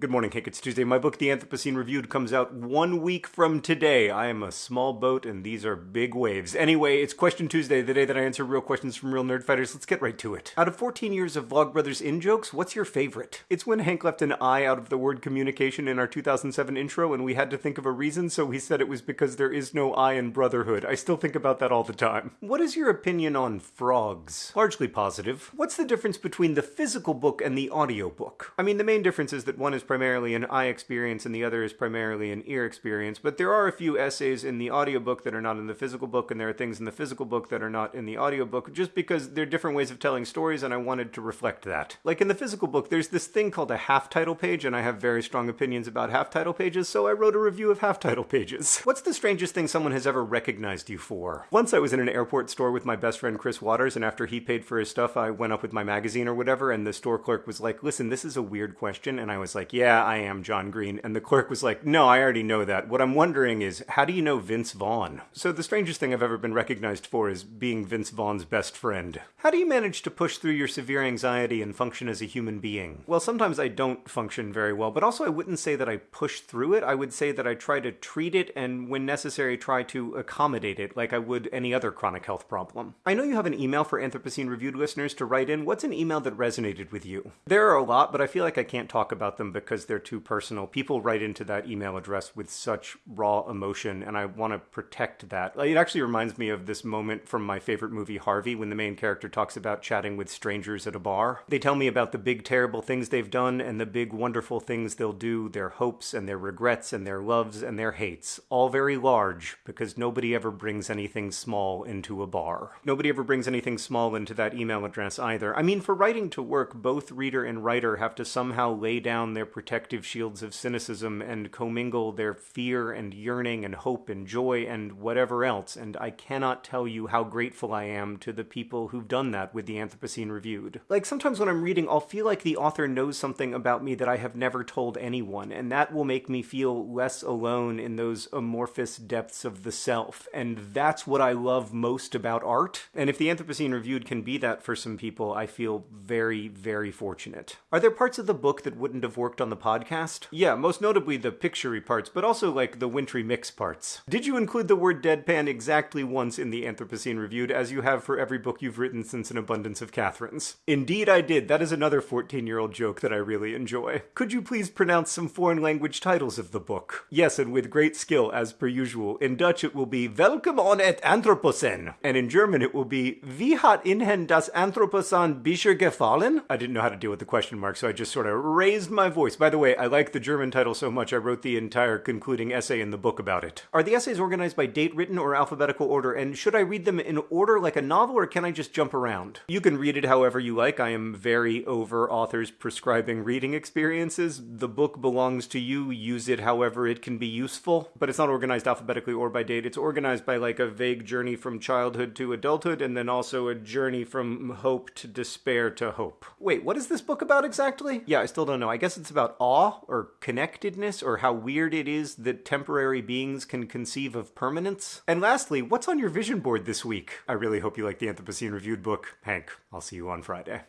Good morning, Hank. It's Tuesday. My book, The Anthropocene Reviewed, comes out one week from today. I am a small boat and these are big waves. Anyway, it's Question Tuesday, the day that I answer real questions from real Nerdfighters. Let's get right to it. Out of 14 years of Vlogbrothers in jokes, what's your favorite? It's when Hank left an I out of the word communication in our 2007 intro and we had to think of a reason, so he said it was because there is no I in brotherhood. I still think about that all the time. What is your opinion on frogs? Largely positive. What's the difference between the physical book and the audiobook? I mean, the main difference is that one is primarily an eye experience and the other is primarily an ear experience, but there are a few essays in the audiobook that are not in the physical book, and there are things in the physical book that are not in the audiobook, just because they're different ways of telling stories, and I wanted to reflect that. Like in the physical book, there's this thing called a half title page, and I have very strong opinions about half title pages, so I wrote a review of half title pages. What's the strangest thing someone has ever recognized you for? Once I was in an airport store with my best friend Chris Waters, and after he paid for his stuff, I went up with my magazine or whatever, and the store clerk was like, Listen, this is a weird question, and I was like, Yeah, I am John Green. And the clerk was like, No, I already know that. What I'm wondering is, how do you know Vince Vaughn? So the strangest thing I've ever been recognized for is being Vince Vaughn's best friend. How do you manage to push through your severe anxiety and function as a human being? Well, sometimes I don't function very well, but also I wouldn't say that I push through it. I would say that I try to treat it and, when necessary, try to accommodate it like I would any other chronic health problem. I know you have an email for Anthropocene Reviewed listeners to write in. What's an email that resonated with you? There are a lot, but I feel like I can't talk about them because they're too personal. People write into that email address with such raw emotion, and I want to protect that. It actually reminds me of this moment from my favorite movie, Harvey, when the main character talks about chatting with strangers at a bar. They tell me about the big, terrible things they've done and the big, wonderful things they'll do, their hopes and their regrets and their loves and their hates. All very large, because nobody ever brings anything small into a bar. Nobody ever brings anything small into that email address either. I mean, for writing to work, both reader and writer have to somehow lay down their protective shields of cynicism and commingle their fear and yearning and hope and joy and whatever else, and I cannot tell you how grateful I am to the people who've done that with the Anthropocene Reviewed. Like, sometimes when I'm reading, I'll feel like the author knows something about me that I have never told anyone, and that will make me feel less alone in those amorphous depths of the self, and that's what I love most about art. And if the Anthropocene Reviewed can be that for some people, I feel very, very fortunate. Are there parts of the book that wouldn't have worked on the podcast? Yeah, most notably the picturey parts, but also like the wintry mix parts. Did you include the word deadpan exactly once in the Anthropocene Reviewed, as you have for every book you've written since An Abundance of Katherines? Indeed, I did. That is another 14 year old joke that I really enjoy. Could you please pronounce some foreign language titles of the book? Yes, and with great skill, as per usual. In Dutch, it will be Welcome on et Anthropocene, and in German, it will be Wie hat Ihnen das Anthropocene bisher gefallen? I didn't know how to deal with the question mark, so I just sort of raised my voice. By the way, I like the German title so much, I wrote the entire concluding essay in the book about it. Are the essays organized by date written or alphabetical order, and should I read them in order like a novel, or can I just jump around? You can read it however you like. I am very over authors prescribing reading experiences. The book belongs to you. Use it however it can be useful, but it's not organized alphabetically or by date. It's organized by like a vague journey from childhood to adulthood, and then also a journey from hope to despair to hope. Wait, what is this book about exactly? Yeah, I still don't know. I guess it's about awe or connectedness or how weird it is that temporary beings can conceive of permanence. And lastly, what's on your vision board this week? I really hope you like the Anthropocene Reviewed book. Hank, I'll see you on Friday.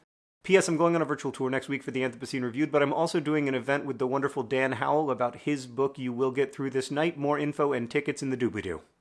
P.S. I'm going on a virtual tour next week for the Anthropocene Reviewed, but I'm also doing an event with the wonderful Dan Howell about his book You Will Get Through This Night. More info and tickets in the doobly-doo.